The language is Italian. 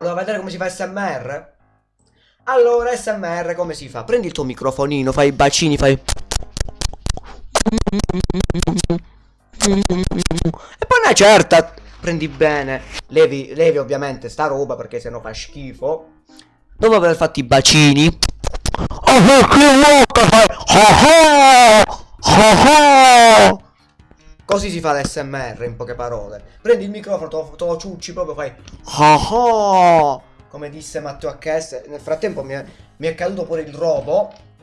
Voleva vedere come si fa SMR? Allora, SMR come si fa? Prendi il tuo microfonino, fai i bacini, fai... E poi una certa, prendi bene, levi, levi ovviamente sta roba perché sennò fa schifo. Dopo aver fatto i bacini... Così si fa l'SMR in poche parole. Prendi il microfono, te lo, te ciucci proprio, fai... Come disse Matteo HS. Nel frattempo mi è, mi è caduto pure il robo.